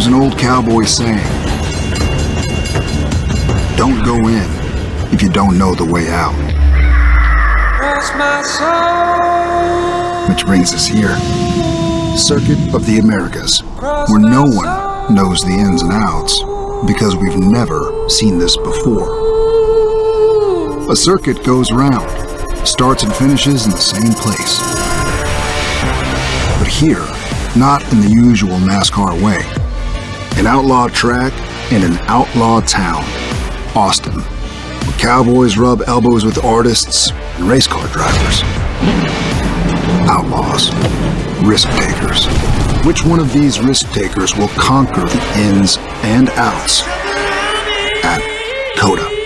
There's an old cowboy saying, don't go in if you don't know the way out. Which brings us here. Circuit of the Americas, where no one knows the ins and outs because we've never seen this before. A circuit goes round, starts and finishes in the same place. But here, not in the usual NASCAR way. An outlaw track in an outlaw town, Austin, where cowboys rub elbows with artists and race car drivers. Outlaws, risk takers. Which one of these risk takers will conquer the ins and outs at COTA?